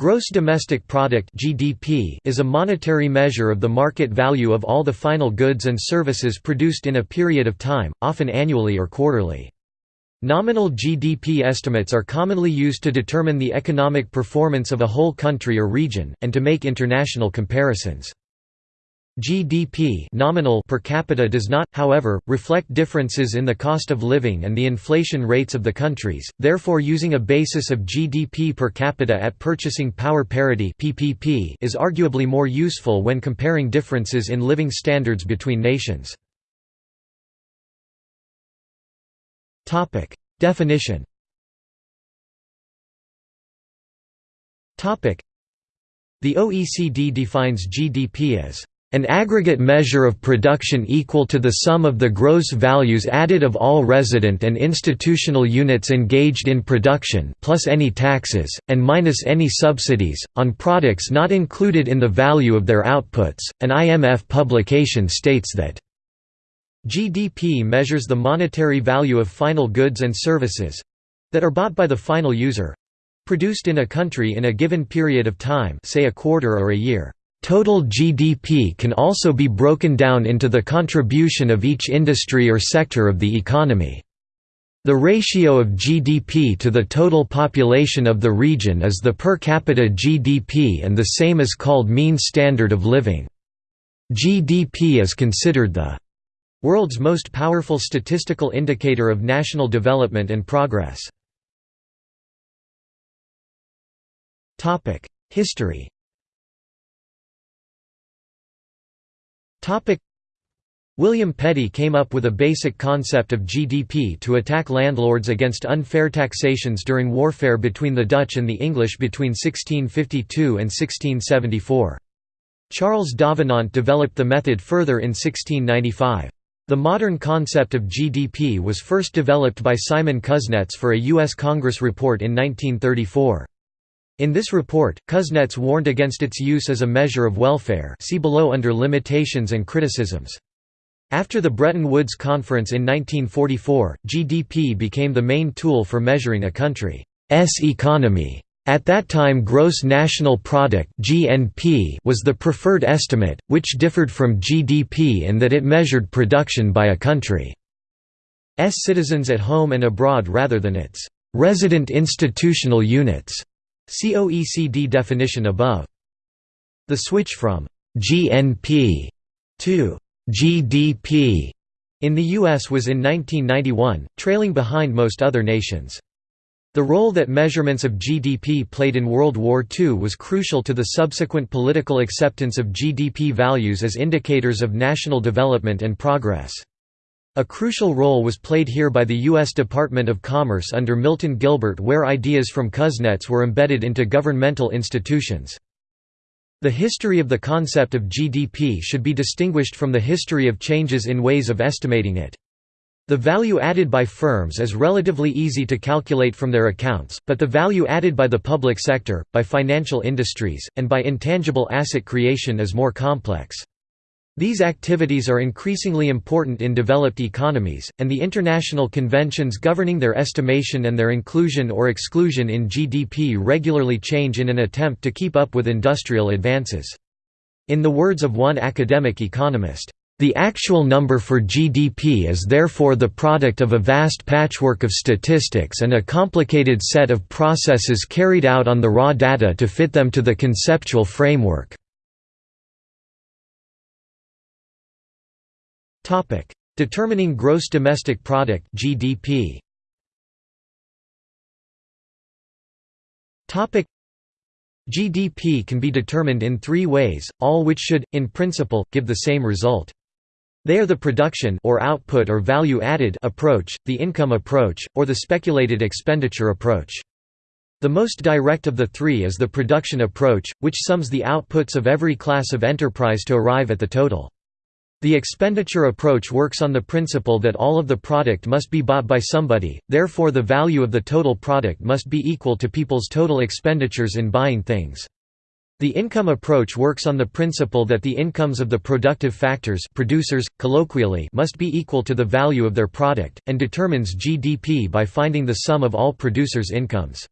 Gross domestic product (GDP) is a monetary measure of the market value of all the final goods and services produced in a period of time, often annually or quarterly. Nominal GDP estimates are commonly used to determine the economic performance of a whole country or region and to make international comparisons. GDP nominal per capita does not, however, reflect differences in the cost of living and the inflation rates of the countries, therefore using a basis of GDP per capita at purchasing power parity PPP is arguably more useful when comparing differences in living standards between nations. Definition The OECD defines GDP as an aggregate measure of production equal to the sum of the gross values added of all resident and institutional units engaged in production plus any taxes, and minus any subsidies, on products not included in the value of their outputs. An IMF publication states that GDP measures the monetary value of final goods and services that are bought by the final user produced in a country in a given period of time say a quarter or a year. Total GDP can also be broken down into the contribution of each industry or sector of the economy. The ratio of GDP to the total population of the region is the per capita GDP and the same is called mean standard of living. GDP is considered the world's most powerful statistical indicator of national development and progress. History William Petty came up with a basic concept of GDP to attack landlords against unfair taxations during warfare between the Dutch and the English between 1652 and 1674. Charles Davenant developed the method further in 1695. The modern concept of GDP was first developed by Simon Kuznets for a U.S. Congress report in 1934. In this report, Kuznets warned against its use as a measure of welfare see below under limitations and criticisms. After the Bretton Woods Conference in 1944, GDP became the main tool for measuring a country's economy. At that time gross national product (GNP) was the preferred estimate, which differed from GDP in that it measured production by a country's citizens at home and abroad rather than its resident institutional units. See OECD definition above. The switch from GNP to GDP in the U.S. was in 1991, trailing behind most other nations. The role that measurements of GDP played in World War II was crucial to the subsequent political acceptance of GDP values as indicators of national development and progress. A crucial role was played here by the U.S. Department of Commerce under Milton Gilbert where ideas from Kuznets were embedded into governmental institutions. The history of the concept of GDP should be distinguished from the history of changes in ways of estimating it. The value added by firms is relatively easy to calculate from their accounts, but the value added by the public sector, by financial industries, and by intangible asset creation is more complex. These activities are increasingly important in developed economies, and the international conventions governing their estimation and their inclusion or exclusion in GDP regularly change in an attempt to keep up with industrial advances. In the words of one academic economist, the actual number for GDP is therefore the product of a vast patchwork of statistics and a complicated set of processes carried out on the raw data to fit them to the conceptual framework. Topic: Determining gross domestic product (GDP). Topic: GDP can be determined in 3 ways, all which should in principle give the same result. They are the production or output or value added approach, the income approach, or the speculated expenditure approach. The most direct of the three is the production approach, which sums the outputs of every class of enterprise to arrive at the total. The expenditure approach works on the principle that all of the product must be bought by somebody, therefore the value of the total product must be equal to people's total expenditures in buying things. The income approach works on the principle that the incomes of the productive factors producers, colloquially must be equal to the value of their product, and determines GDP by finding the sum of all producers' incomes.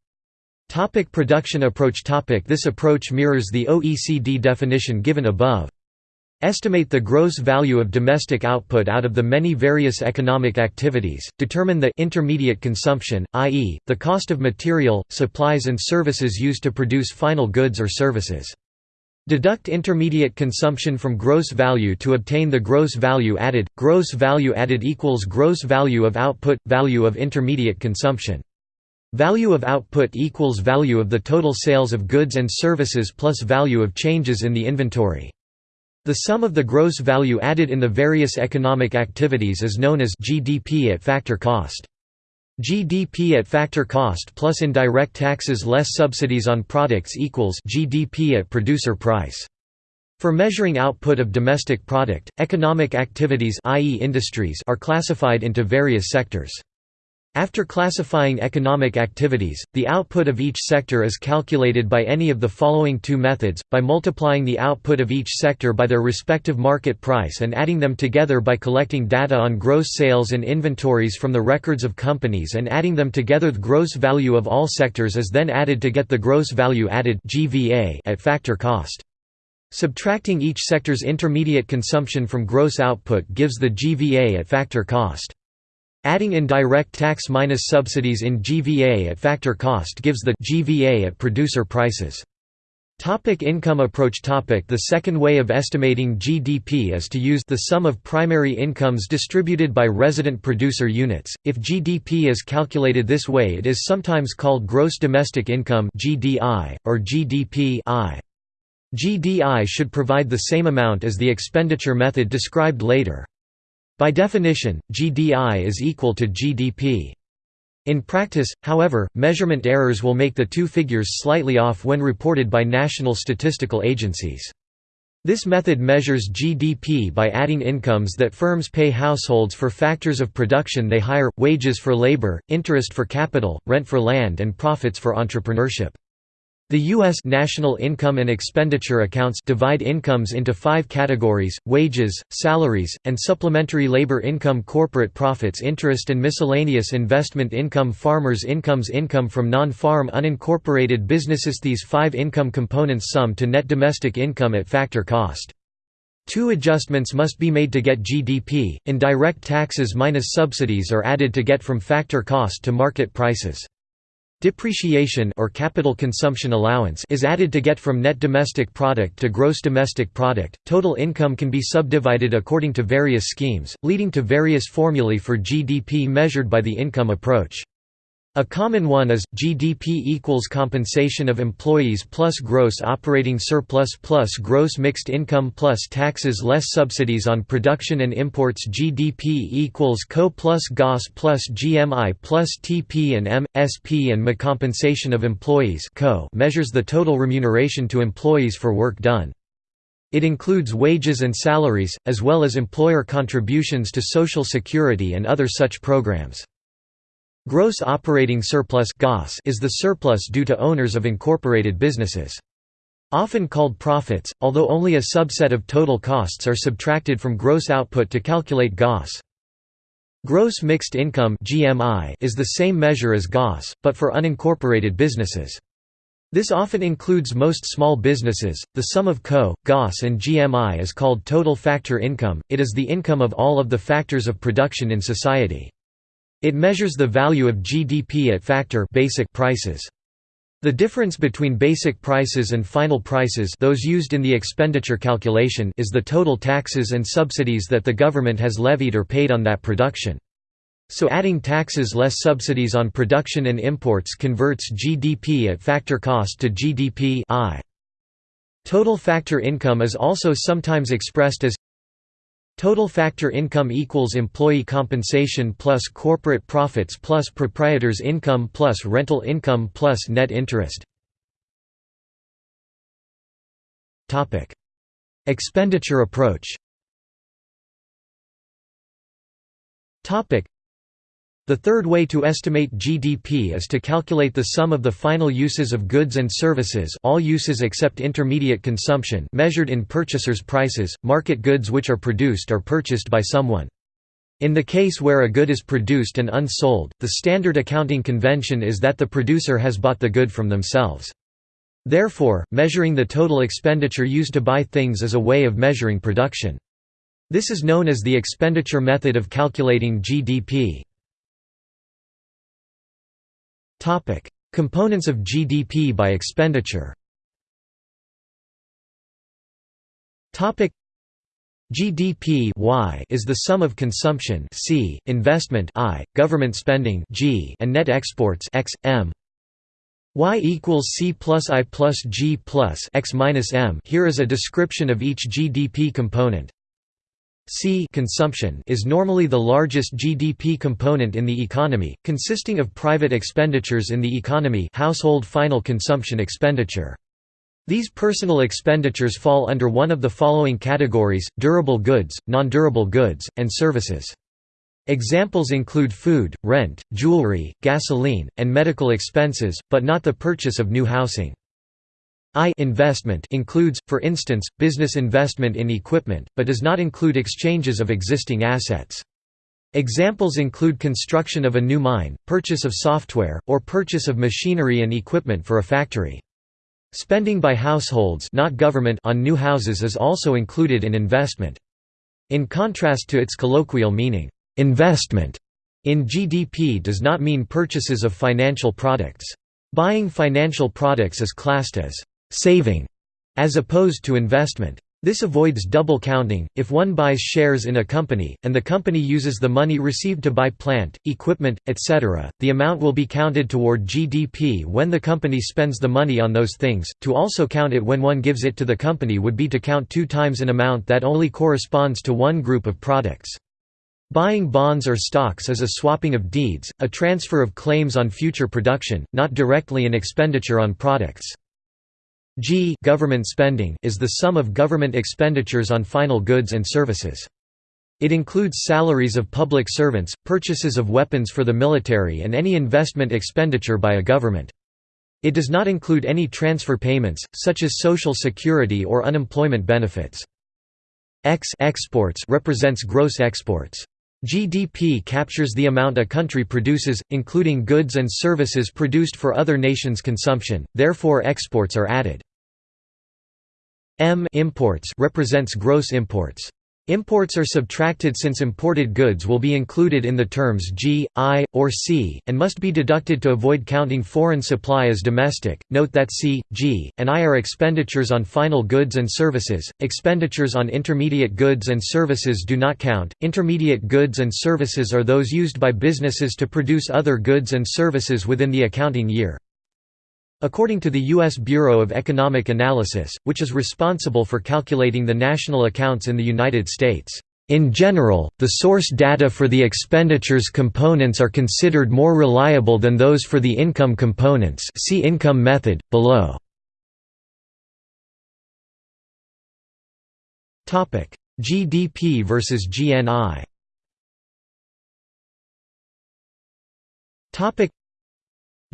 Topic production approach topic This approach mirrors the OECD definition given above. Estimate the gross value of domestic output out of the many various economic activities, determine the intermediate consumption, i.e., the cost of material, supplies and services used to produce final goods or services. Deduct intermediate consumption from gross value to obtain the gross value added. Gross value added equals gross value of output, value of intermediate consumption. Value of output equals value of the total sales of goods and services plus value of changes in the inventory. The sum of the gross value added in the various economic activities is known as GDP at factor cost. GDP at factor cost plus indirect taxes less subsidies on products equals GDP at producer price. For measuring output of domestic product, economic activities i.e. industries are classified into various sectors. After classifying economic activities, the output of each sector is calculated by any of the following two methods, by multiplying the output of each sector by their respective market price and adding them together by collecting data on gross sales and inventories from the records of companies and adding them together the gross value of all sectors is then added to get the gross value added at factor cost. Subtracting each sector's intermediate consumption from gross output gives the GVA at factor cost. Adding indirect tax minus subsidies in GVA at factor cost gives the GVA at producer prices. Topic income approach topic The second way of estimating GDP is to use the sum of primary incomes distributed by resident producer units. If GDP is calculated this way it is sometimes called gross domestic income GDI, or GDP I. GDI should provide the same amount as the expenditure method described later. By definition, GDI is equal to GDP. In practice, however, measurement errors will make the two figures slightly off when reported by national statistical agencies. This method measures GDP by adding incomes that firms pay households for factors of production they hire, wages for labor, interest for capital, rent for land and profits for entrepreneurship. The U.S. National Income and Expenditure Accounts divide incomes into five categories, wages, salaries, and supplementary labor income corporate profits interest and miscellaneous investment income farmers' incomes income from non-farm unincorporated businesses These five income components sum to net domestic income at factor cost. Two adjustments must be made to get GDP, indirect taxes minus subsidies are added to get from factor cost to market prices. Depreciation or capital consumption allowance is added to get from net domestic product to gross domestic product. Total income can be subdivided according to various schemes, leading to various formulae for GDP measured by the income approach. A common one is, GDP equals compensation of employees plus gross operating surplus plus gross mixed income plus taxes less subsidies on production and imports GDP equals CO plus GOS plus GMI plus TP and M, SP and MA compensation of employees CO measures the total remuneration to employees for work done. It includes wages and salaries, as well as employer contributions to Social Security and other such programs. Gross operating surplus is the surplus due to owners of incorporated businesses. Often called profits, although only a subset of total costs are subtracted from gross output to calculate GOS. Gross mixed income is the same measure as GOS, but for unincorporated businesses. This often includes most small businesses. The sum of CO, GOS, and GMI is called total factor income, it is the income of all of the factors of production in society. It measures the value of GDP at factor basic prices. The difference between basic prices and final prices those used in the expenditure calculation is the total taxes and subsidies that the government has levied or paid on that production. So adding taxes less subsidies on production and imports converts GDP at factor cost to GDP I. Total factor income is also sometimes expressed as Total factor income equals employee compensation plus corporate profits plus proprietor's income plus rental income plus net interest. Topic: Expenditure approach the third way to estimate GDP is to calculate the sum of the final uses of goods and services all uses except intermediate consumption measured in purchasers' prices, market goods which are produced or purchased by someone. In the case where a good is produced and unsold, the standard accounting convention is that the producer has bought the good from themselves. Therefore, measuring the total expenditure used to buy things is a way of measuring production. This is known as the expenditure method of calculating GDP. Components of GDP by expenditure Topic: GDP y is the sum of consumption C, investment I, government spending G, and net exports X, M. Y equals C plus I plus G plus X minus M. Here is a description of each GDP component. C consumption is normally the largest GDP component in the economy, consisting of private expenditures in the economy household final consumption expenditure. These personal expenditures fall under one of the following categories, durable goods, non-durable goods, and services. Examples include food, rent, jewelry, gasoline, and medical expenses, but not the purchase of new housing. I investment includes, for instance, business investment in equipment, but does not include exchanges of existing assets. Examples include construction of a new mine, purchase of software, or purchase of machinery and equipment for a factory. Spending by households not government on new houses is also included in investment. In contrast to its colloquial meaning, investment in GDP does not mean purchases of financial products. Buying financial products is classed as saving, as opposed to investment. This avoids double counting. If one buys shares in a company, and the company uses the money received to buy plant, equipment, etc., the amount will be counted toward GDP when the company spends the money on those things. To also count it when one gives it to the company would be to count two times an amount that only corresponds to one group of products. Buying bonds or stocks is a swapping of deeds, a transfer of claims on future production, not directly an expenditure on products. G government spending is the sum of government expenditures on final goods and services. It includes salaries of public servants, purchases of weapons for the military and any investment expenditure by a government. It does not include any transfer payments, such as social security or unemployment benefits. X exports represents gross exports. GDP captures the amount a country produces, including goods and services produced for other nations' consumption, therefore exports are added. M imports represents gross imports. Imports are subtracted since imported goods will be included in the terms G, I, or C, and must be deducted to avoid counting foreign supply as domestic. Note that C, G, and I are expenditures on final goods and services. Expenditures on intermediate goods and services do not count. Intermediate goods and services are those used by businesses to produce other goods and services within the accounting year. According to the U.S. Bureau of Economic Analysis, which is responsible for calculating the national accounts in the United States, in general, the source data for the expenditures components are considered more reliable than those for the income components see income method, below. GDP versus GNI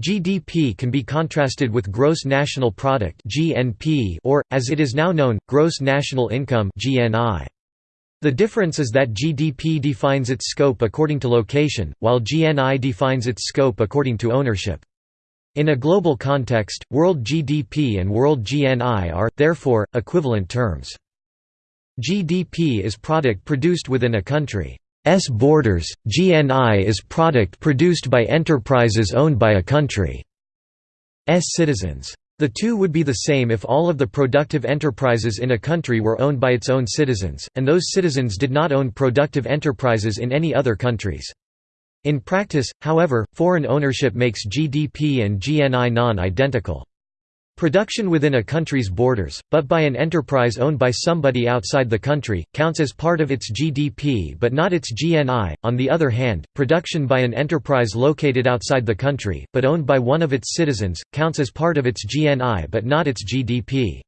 GDP can be contrasted with Gross National Product (GNP) or, as it is now known, Gross National Income (GNI). The difference is that GDP defines its scope according to location, while GNI defines its scope according to ownership. In a global context, world GDP and world GNI are, therefore, equivalent terms. GDP is product produced within a country. S borders, GNI is product produced by enterprises owned by a country's citizens. The two would be the same if all of the productive enterprises in a country were owned by its own citizens, and those citizens did not own productive enterprises in any other countries. In practice, however, foreign ownership makes GDP and GNI non-identical. Production within a country's borders, but by an enterprise owned by somebody outside the country, counts as part of its GDP but not its GNI. On the other hand, production by an enterprise located outside the country, but owned by one of its citizens, counts as part of its GNI but not its GDP.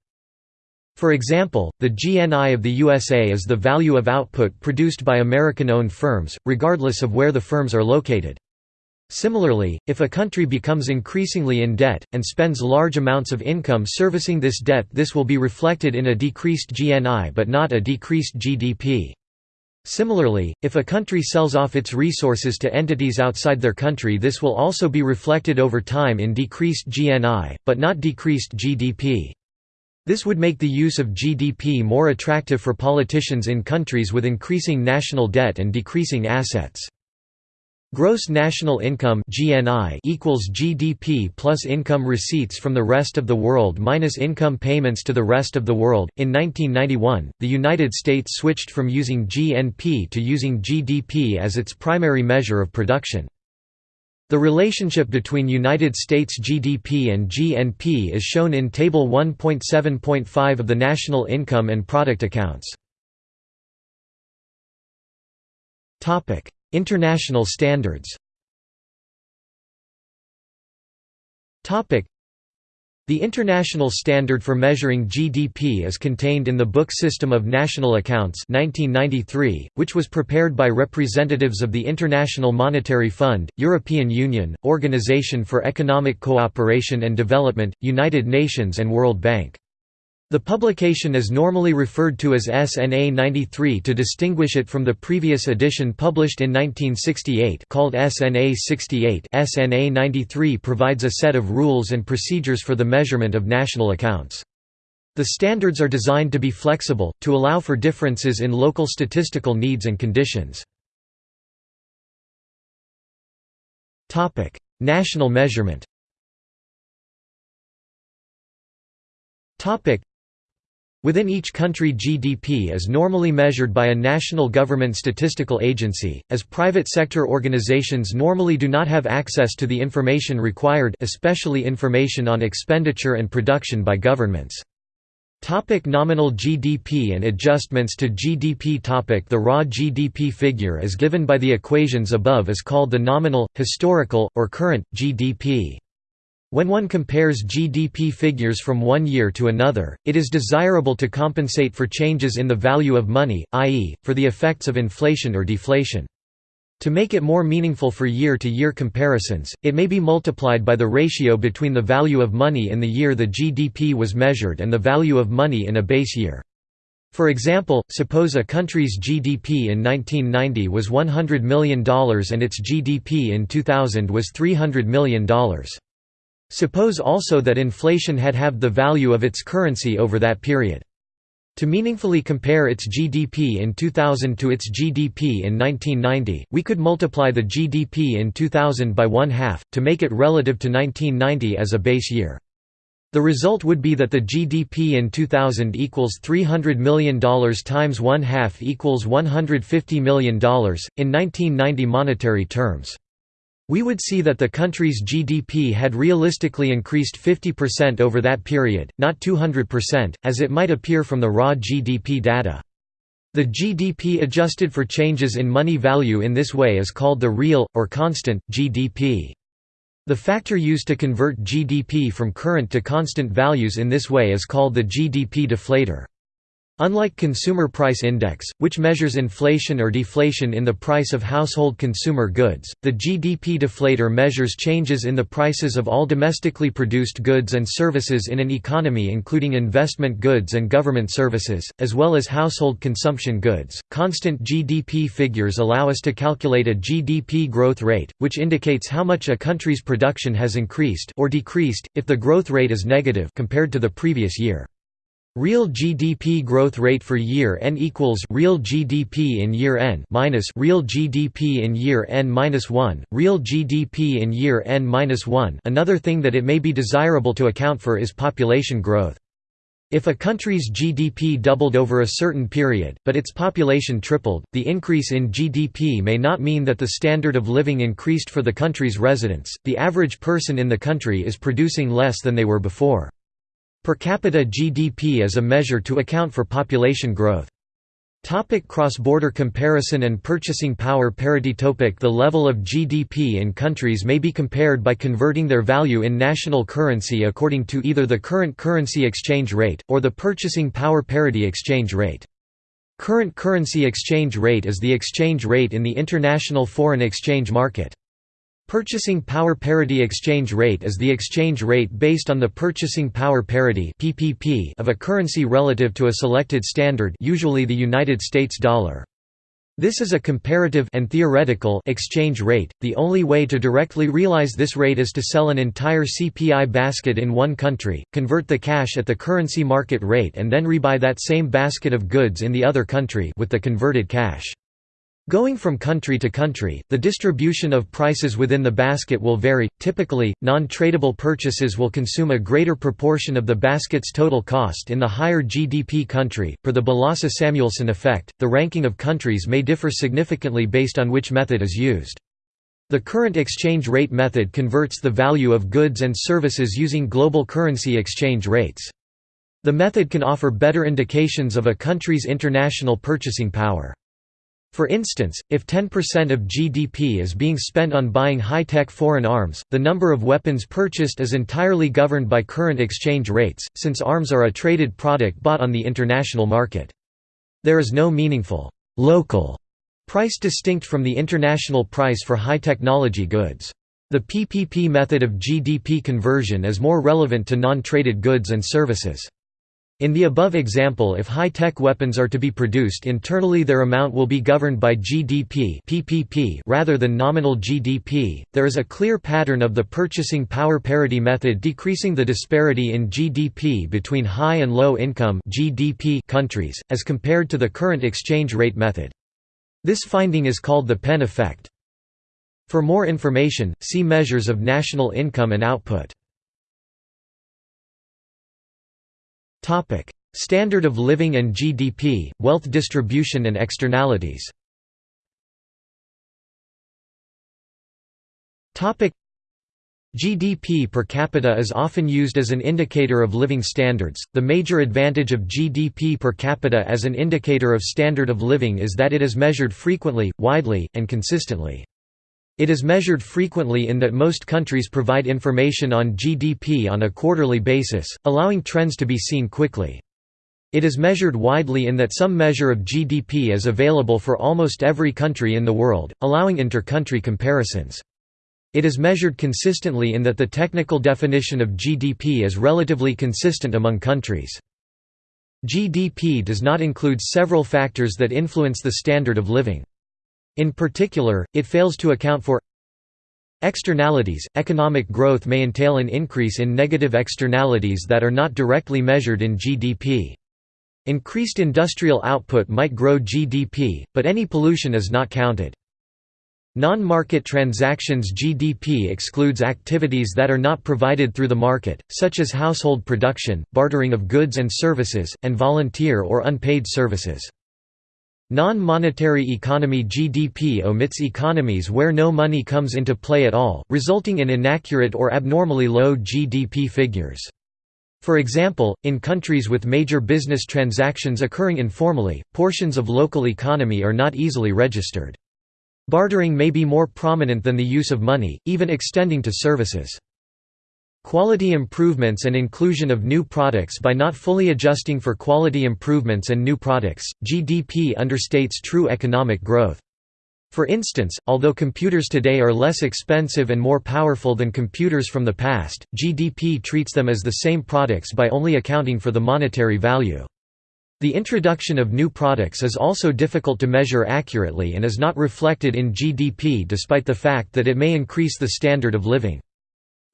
For example, the GNI of the USA is the value of output produced by American-owned firms, regardless of where the firms are located. Similarly, if a country becomes increasingly in debt, and spends large amounts of income servicing this debt this will be reflected in a decreased GNI but not a decreased GDP. Similarly, if a country sells off its resources to entities outside their country this will also be reflected over time in decreased GNI, but not decreased GDP. This would make the use of GDP more attractive for politicians in countries with increasing national debt and decreasing assets. Gross national income (GNI) equals GDP plus income receipts from the rest of the world minus income payments to the rest of the world. In 1991, the United States switched from using GNP to using GDP as its primary measure of production. The relationship between United States GDP and GNP is shown in Table 1.7.5 of the National Income and Product Accounts. International standards the international standard for measuring GDP is contained in the Book System of National Accounts 1993, which was prepared by representatives of the International Monetary Fund, European Union, Organization for Economic Cooperation and Development, United Nations and World Bank. The publication is normally referred to as SNA 93 to distinguish it from the previous edition published in 1968 called SNA 68 SNA 93 provides a set of rules and procedures for the measurement of national accounts. The standards are designed to be flexible, to allow for differences in local statistical needs and conditions. National measurement Within each country GDP is normally measured by a national government statistical agency, as private sector organizations normally do not have access to the information required especially information on expenditure and production by governments. Topic nominal GDP and adjustments to GDP topic The raw GDP figure as given by the equations above is called the nominal, historical, or current, GDP. When one compares GDP figures from one year to another, it is desirable to compensate for changes in the value of money, i.e., for the effects of inflation or deflation. To make it more meaningful for year-to-year -year comparisons, it may be multiplied by the ratio between the value of money in the year the GDP was measured and the value of money in a base year. For example, suppose a country's GDP in 1990 was $100 million and its GDP in 2000 was $300 million. Suppose also that inflation had halved the value of its currency over that period. To meaningfully compare its GDP in 2000 to its GDP in 1990, we could multiply the GDP in 2000 by one half, to make it relative to 1990 as a base year. The result would be that the GDP in 2000 equals $300 million times one half equals $150 million, in 1990 monetary terms. We would see that the country's GDP had realistically increased 50% over that period, not 200%, as it might appear from the raw GDP data. The GDP adjusted for changes in money value in this way is called the real, or constant, GDP. The factor used to convert GDP from current to constant values in this way is called the GDP deflator. Unlike Consumer Price Index, which measures inflation or deflation in the price of household consumer goods, the GDP deflator measures changes in the prices of all domestically produced goods and services in an economy including investment goods and government services, as well as household consumption goods. Constant GDP figures allow us to calculate a GDP growth rate, which indicates how much a country's production has increased or decreased if the growth rate is negative compared to the previous year. Real GDP growth rate for year n equals real GDP in year n minus real GDP in year n minus 1, real GDP in year n minus 1. Another thing that it may be desirable to account for is population growth. If a country's GDP doubled over a certain period, but its population tripled, the increase in GDP may not mean that the standard of living increased for the country's residents. The average person in the country is producing less than they were before. Per capita GDP is a measure to account for population growth. Topic cross-border comparison and purchasing power parity topic The level of GDP in countries may be compared by converting their value in national currency according to either the current currency exchange rate, or the purchasing power parity exchange rate. Current currency exchange rate is the exchange rate in the international foreign exchange market. Purchasing power parity exchange rate is the exchange rate based on the purchasing power parity (PPP) of a currency relative to a selected standard, usually the United States dollar. This is a comparative and theoretical exchange rate. The only way to directly realize this rate is to sell an entire CPI basket in one country, convert the cash at the currency market rate and then rebuy that same basket of goods in the other country with the converted cash. Going from country to country, the distribution of prices within the basket will vary. Typically, non tradable purchases will consume a greater proportion of the basket's total cost in the higher GDP country. Per the Balassa Samuelson effect, the ranking of countries may differ significantly based on which method is used. The current exchange rate method converts the value of goods and services using global currency exchange rates. The method can offer better indications of a country's international purchasing power. For instance, if 10% of GDP is being spent on buying high-tech foreign arms, the number of weapons purchased is entirely governed by current exchange rates, since arms are a traded product bought on the international market. There is no meaningful, local price distinct from the international price for high-technology goods. The PPP method of GDP conversion is more relevant to non-traded goods and services. In the above example if high-tech weapons are to be produced internally their amount will be governed by GDP PPP rather than nominal GDP. There is a clear pattern of the purchasing power parity method decreasing the disparity in GDP between high and low income GDP countries, as compared to the current exchange rate method. This finding is called the Penn effect. For more information, see measures of national income and output. Standard of living and GDP, wealth distribution and externalities Topic: GDP per capita is often used as an indicator of living standards. The major advantage of GDP per capita as an indicator of standard of living is that it is measured frequently, widely, and consistently. It is measured frequently in that most countries provide information on GDP on a quarterly basis, allowing trends to be seen quickly. It is measured widely in that some measure of GDP is available for almost every country in the world, allowing inter-country comparisons. It is measured consistently in that the technical definition of GDP is relatively consistent among countries. GDP does not include several factors that influence the standard of living. In particular, it fails to account for Externalities – Economic growth may entail an increase in negative externalities that are not directly measured in GDP. Increased industrial output might grow GDP, but any pollution is not counted. Non-market transactions GDP excludes activities that are not provided through the market, such as household production, bartering of goods and services, and volunteer or unpaid services. Non-monetary economy GDP omits economies where no money comes into play at all, resulting in inaccurate or abnormally low GDP figures. For example, in countries with major business transactions occurring informally, portions of local economy are not easily registered. Bartering may be more prominent than the use of money, even extending to services. Quality improvements and inclusion of new products By not fully adjusting for quality improvements and new products, GDP understates true economic growth. For instance, although computers today are less expensive and more powerful than computers from the past, GDP treats them as the same products by only accounting for the monetary value. The introduction of new products is also difficult to measure accurately and is not reflected in GDP despite the fact that it may increase the standard of living.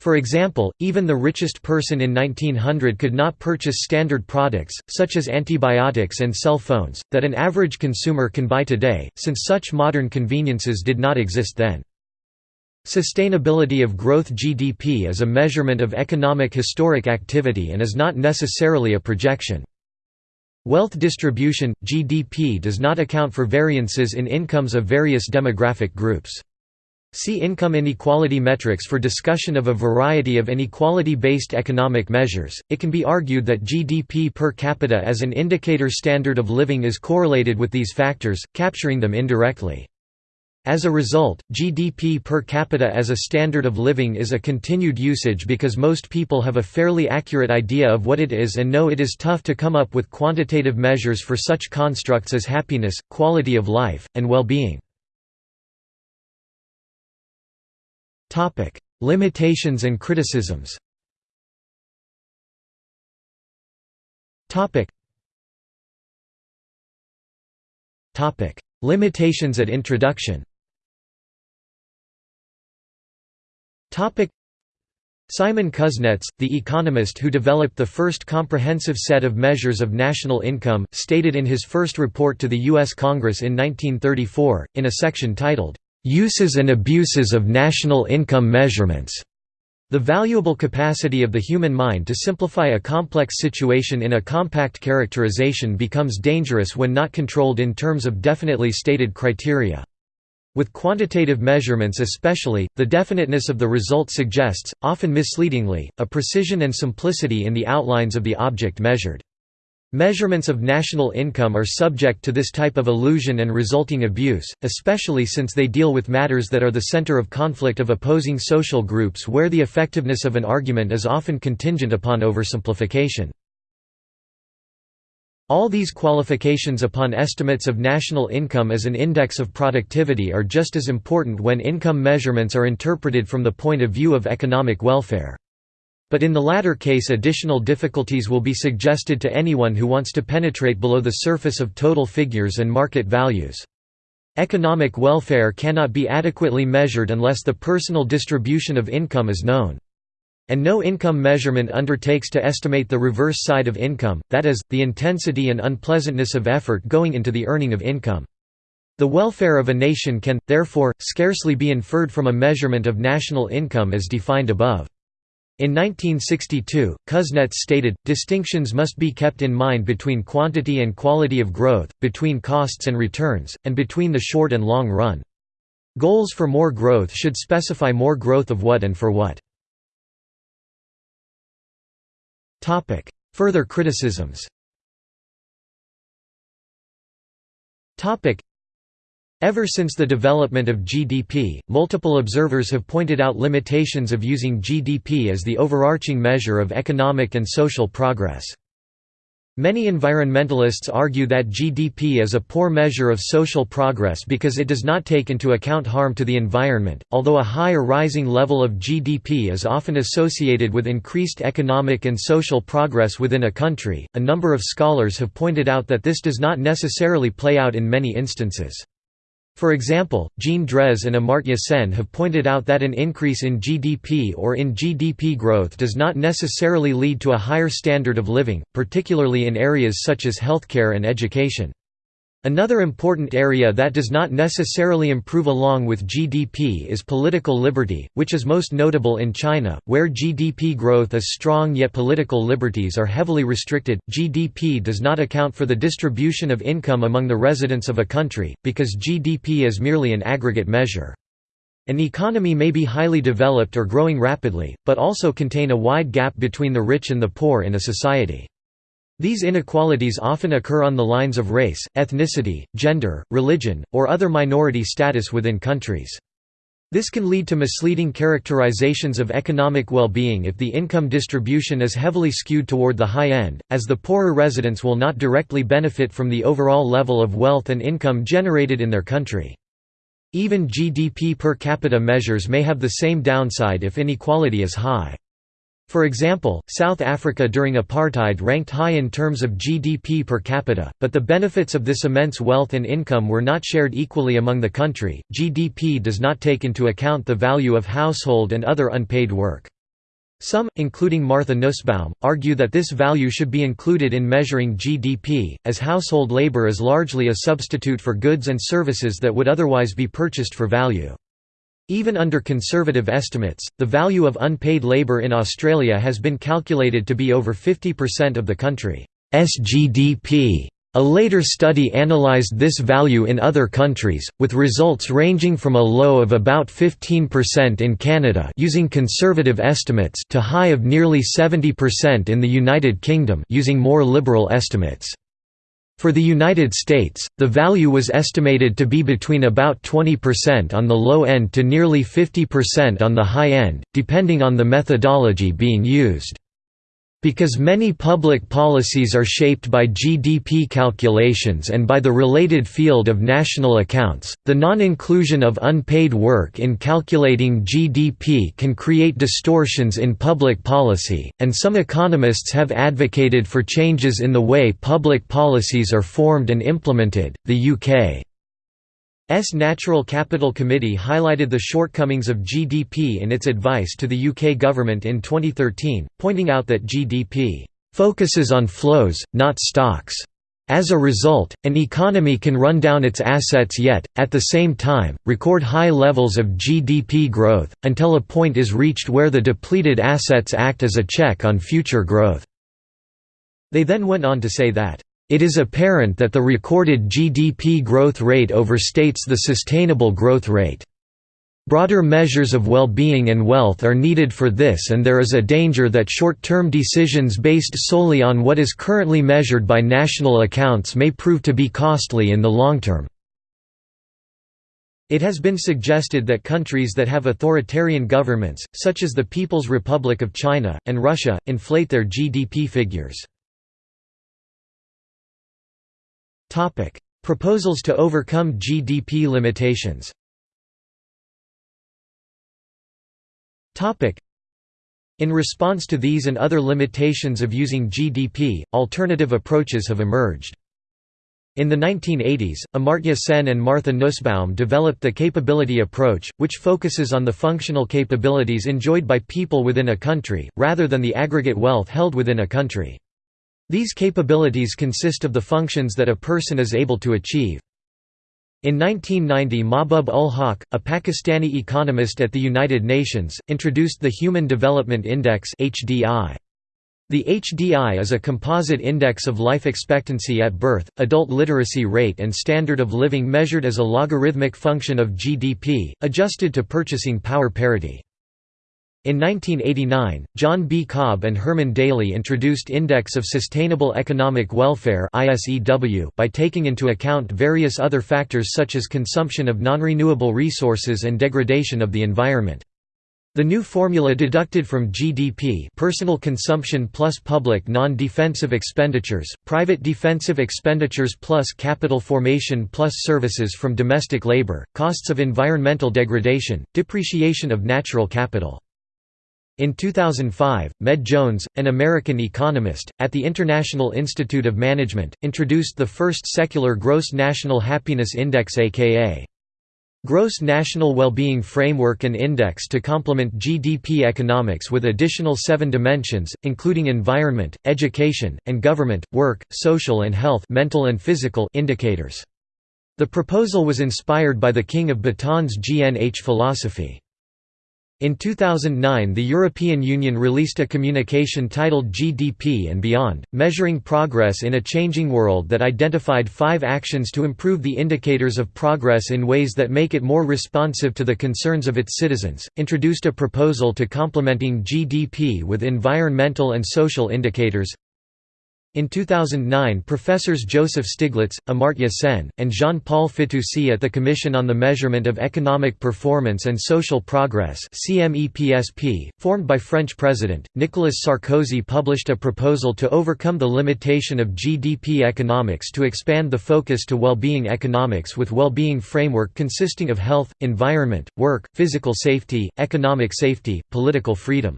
For example, even the richest person in 1900 could not purchase standard products, such as antibiotics and cell phones, that an average consumer can buy today, since such modern conveniences did not exist then. Sustainability of growth GDP is a measurement of economic historic activity and is not necessarily a projection. Wealth distribution – GDP does not account for variances in incomes of various demographic groups. See income inequality metrics for discussion of a variety of inequality-based economic measures. It can be argued that GDP per capita as an indicator standard of living is correlated with these factors, capturing them indirectly. As a result, GDP per capita as a standard of living is a continued usage because most people have a fairly accurate idea of what it is and know it is tough to come up with quantitative measures for such constructs as happiness, quality of life, and well-being. Topic: Limitations and criticisms. Topic. Topic: Limitations at introduction Topic. Simon Kuznets, the economist who developed the first comprehensive set of measures of national income, stated in his first report to the U.S. Congress in 1934, in a section titled, "'Uses and Abuses of National Income Measurements' The valuable capacity of the human mind to simplify a complex situation in a compact characterization becomes dangerous when not controlled in terms of definitely stated criteria. With quantitative measurements especially, the definiteness of the result suggests, often misleadingly, a precision and simplicity in the outlines of the object measured. Measurements of national income are subject to this type of illusion and resulting abuse, especially since they deal with matters that are the center of conflict of opposing social groups where the effectiveness of an argument is often contingent upon oversimplification. All these qualifications upon estimates of national income as an index of productivity are just as important when income measurements are interpreted from the point of view of economic welfare. But in the latter case additional difficulties will be suggested to anyone who wants to penetrate below the surface of total figures and market values. Economic welfare cannot be adequately measured unless the personal distribution of income is known. And no income measurement undertakes to estimate the reverse side of income, that is, the intensity and unpleasantness of effort going into the earning of income. The welfare of a nation can, therefore, scarcely be inferred from a measurement of national income as defined above. In 1962, Kuznets stated, distinctions must be kept in mind between quantity and quality of growth, between costs and returns, and between the short and long run. Goals for more growth should specify more growth of what and for what. Further criticisms. Ever since the development of GDP, multiple observers have pointed out limitations of using GDP as the overarching measure of economic and social progress. Many environmentalists argue that GDP is a poor measure of social progress because it does not take into account harm to the environment. Although a high or rising level of GDP is often associated with increased economic and social progress within a country, a number of scholars have pointed out that this does not necessarily play out in many instances. For example, Jean Drèze and Amartya Sen have pointed out that an increase in GDP or in GDP growth does not necessarily lead to a higher standard of living, particularly in areas such as healthcare and education. Another important area that does not necessarily improve along with GDP is political liberty, which is most notable in China, where GDP growth is strong yet political liberties are heavily restricted. GDP does not account for the distribution of income among the residents of a country, because GDP is merely an aggregate measure. An economy may be highly developed or growing rapidly, but also contain a wide gap between the rich and the poor in a society. These inequalities often occur on the lines of race, ethnicity, gender, religion, or other minority status within countries. This can lead to misleading characterizations of economic well-being if the income distribution is heavily skewed toward the high end, as the poorer residents will not directly benefit from the overall level of wealth and income generated in their country. Even GDP per capita measures may have the same downside if inequality is high. For example, South Africa during apartheid ranked high in terms of GDP per capita, but the benefits of this immense wealth and income were not shared equally among the country. GDP does not take into account the value of household and other unpaid work. Some, including Martha Nussbaum, argue that this value should be included in measuring GDP, as household labor is largely a substitute for goods and services that would otherwise be purchased for value. Even under conservative estimates, the value of unpaid labour in Australia has been calculated to be over 50% of the country's GDP. A later study analysed this value in other countries, with results ranging from a low of about 15% in Canada using conservative estimates to high of nearly 70% in the United Kingdom using more liberal estimates. For the United States, the value was estimated to be between about 20% on the low end to nearly 50% on the high end, depending on the methodology being used. Because many public policies are shaped by GDP calculations and by the related field of national accounts, the non-inclusion of unpaid work in calculating GDP can create distortions in public policy, and some economists have advocated for changes in the way public policies are formed and implemented. The UK Natural Capital Committee highlighted the shortcomings of GDP in its advice to the UK government in 2013, pointing out that GDP focuses on flows, not stocks. As a result, an economy can run down its assets yet, at the same time, record high levels of GDP growth, until a point is reached where the depleted assets act as a check on future growth. They then went on to say that, "...it is apparent that the recorded GDP growth rate overstates the sustainable growth rate." Broader measures of well-being and wealth are needed for this and there is a danger that short-term decisions based solely on what is currently measured by national accounts may prove to be costly in the long term. It has been suggested that countries that have authoritarian governments, such as the People's Republic of China, and Russia, inflate their GDP figures. Proposals to overcome GDP limitations Topic: In response to these and other limitations of using GDP, alternative approaches have emerged. In the 1980s, Amartya Sen and Martha Nussbaum developed the capability approach, which focuses on the functional capabilities enjoyed by people within a country, rather than the aggregate wealth held within a country. These capabilities consist of the functions that a person is able to achieve. In 1990 Mahbub ul Haq, a Pakistani economist at the United Nations, introduced the Human Development Index. The HDI is a composite index of life expectancy at birth, adult literacy rate and standard of living measured as a logarithmic function of GDP, adjusted to purchasing power parity. In 1989, John B. Cobb and Herman Daly introduced Index of Sustainable Economic Welfare by taking into account various other factors such as consumption of non-renewable resources and degradation of the environment. The new formula deducted from GDP personal consumption plus public non-defensive expenditures, private defensive expenditures plus capital formation plus services from domestic labor, costs of environmental degradation, depreciation of natural capital. In 2005, Med Jones, an American economist, at the International Institute of Management, introduced the first secular Gross National Happiness Index aka Gross National Well-Being Framework and Index to complement GDP economics with additional seven dimensions, including environment, education, and government, work, social and health mental and physical indicators. The proposal was inspired by the King of Bhutan's GNH philosophy. In 2009 the European Union released a communication titled GDP and Beyond, measuring progress in a changing world that identified five actions to improve the indicators of progress in ways that make it more responsive to the concerns of its citizens, introduced a proposal to complementing GDP with environmental and social indicators, in 2009 professors Joseph Stiglitz, Amartya Sen, and Jean-Paul Fitoussi at the Commission on the Measurement of Economic Performance and Social Progress formed by French President, Nicolas Sarkozy published a proposal to overcome the limitation of GDP economics to expand the focus to well-being economics with well-being framework consisting of health, environment, work, physical safety, economic safety, political freedom.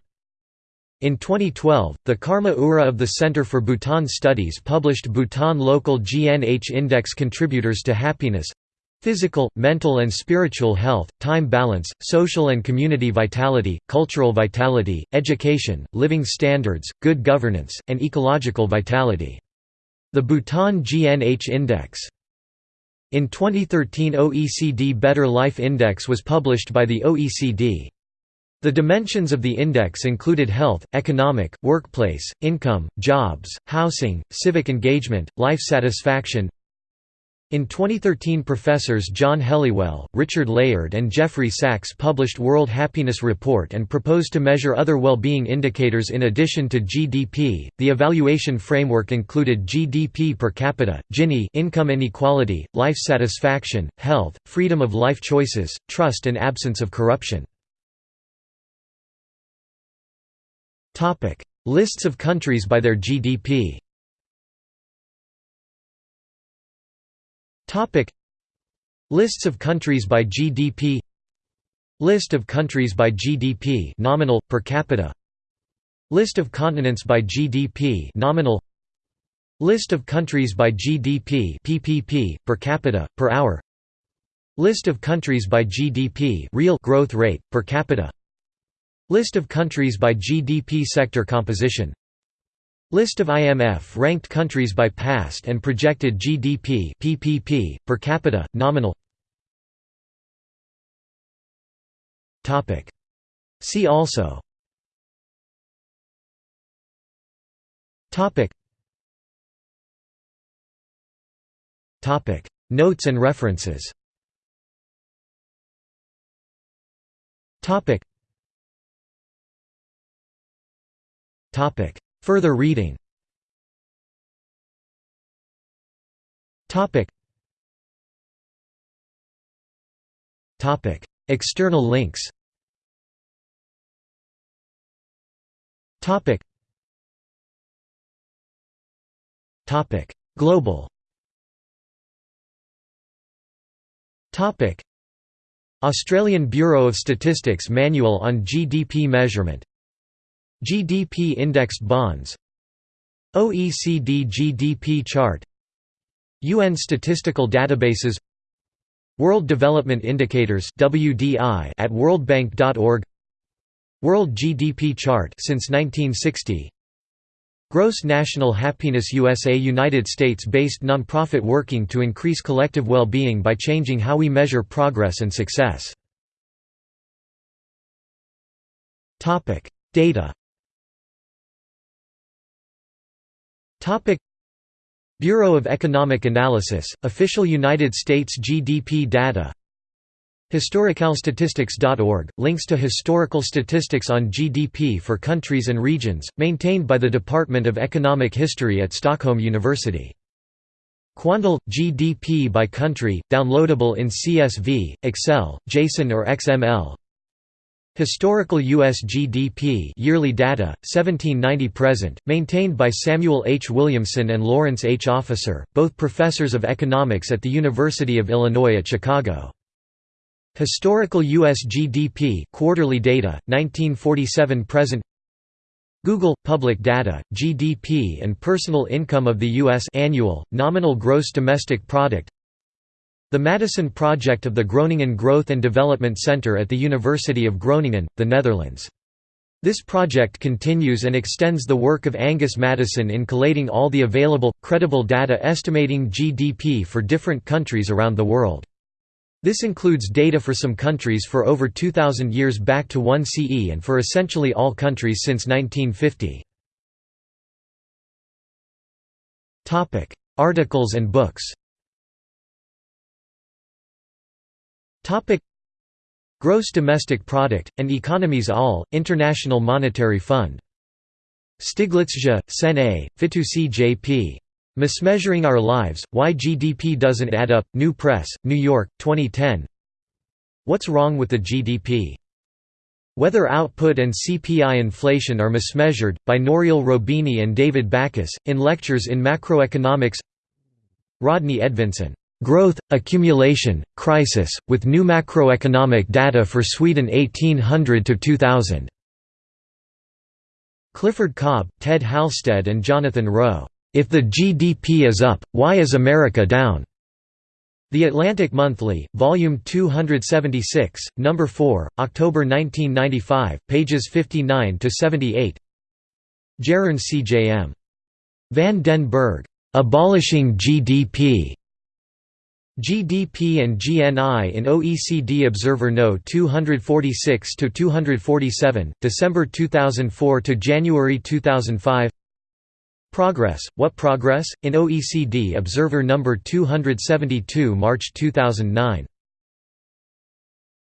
In 2012, the Karma Ura of the Center for Bhutan Studies published Bhutan Local GNH Index Contributors to Happiness physical, mental and spiritual health, time balance, social and community vitality, cultural vitality, education, living standards, good governance, and ecological vitality. The Bhutan GNH Index. In 2013 OECD Better Life Index was published by the OECD. The dimensions of the index included health, economic, workplace, income, jobs, housing, civic engagement, life satisfaction. In 2013 professors John Helliwell, Richard Layard and Jeffrey Sachs published World Happiness Report and proposed to measure other well-being indicators in addition to GDP. The evaluation framework included GDP per capita, Gini income inequality, life satisfaction, health, freedom of life choices, trust and absence of corruption. Topic: Lists of countries by their GDP. Topic: Lists of countries by GDP. List of countries by GDP nominal per capita. List of continents by GDP nominal. List of countries by GDP PPP per capita per hour. List of countries by GDP real growth rate, per capita List of countries by GDP sector composition. List of IMF-ranked countries by past and projected GDP PPP, per capita, nominal. See also. Notes and references Further reading. External links. Global. Australian Bureau of Statistics Manual on GDP Measurement GDP Indexed Bonds. OECD GDP Chart. UN Statistical Databases. World Development Indicators WDI at worldbank.org World GDP Chart since 1960 Gross National Happiness USA United States-based nonprofit working to increase collective well-being by changing how we measure progress and success. Data Bureau of Economic Analysis, official United States GDP data. Historicalstatistics.org, links to historical statistics on GDP for countries and regions, maintained by the Department of Economic History at Stockholm University. Quandl, GDP by country, downloadable in CSV, Excel, JSON or XML Historical U.S. GDP yearly data, 1790–present, maintained by Samuel H. Williamson and Lawrence H. Officer, both professors of economics at the University of Illinois at Chicago. Historical U.S. GDP quarterly data, 1947 present Google Public Data, GDP and personal income of the U.S. annual, nominal gross domestic product The Maddison Project of the Groningen Growth and Development Center at the University of Groningen, the Netherlands. This project continues and extends the work of Angus Maddison in collating all the available, credible data estimating GDP for different countries around the world. This includes data for some countries for over 2,000 years back to 1 CE and for essentially all countries since 1950. Articles and books Gross Domestic Product, An Economy's All, International Monetary Fund. Stiglitzja, Sen A., Fitoussi J.P. Mismeasuring Our Lives, Why GDP Doesn't Add Up, New Press, New York, 2010 What's Wrong with the GDP? Whether Output and CPI Inflation Are Mismeasured, by Nouriel Roubini and David Backus, in Lectures in Macroeconomics Rodney Edvinsson, "'Growth, Accumulation, Crisis, with New Macroeconomic Data for Sweden 1800–2000' Clifford Cobb, Ted Halstead and Jonathan Rowe if the GDP is up, why is America down? The Atlantic Monthly, Volume 276, Number 4, October 1995, pages 59 to 78. Gerrans C.J.M. Van den Bergh, "Abolishing GDP." GDP and GNI in OECD Observer No 246 to 247, December 2004 to January 2005. Progress, What Progress? in OECD Observer No. 272 March 2009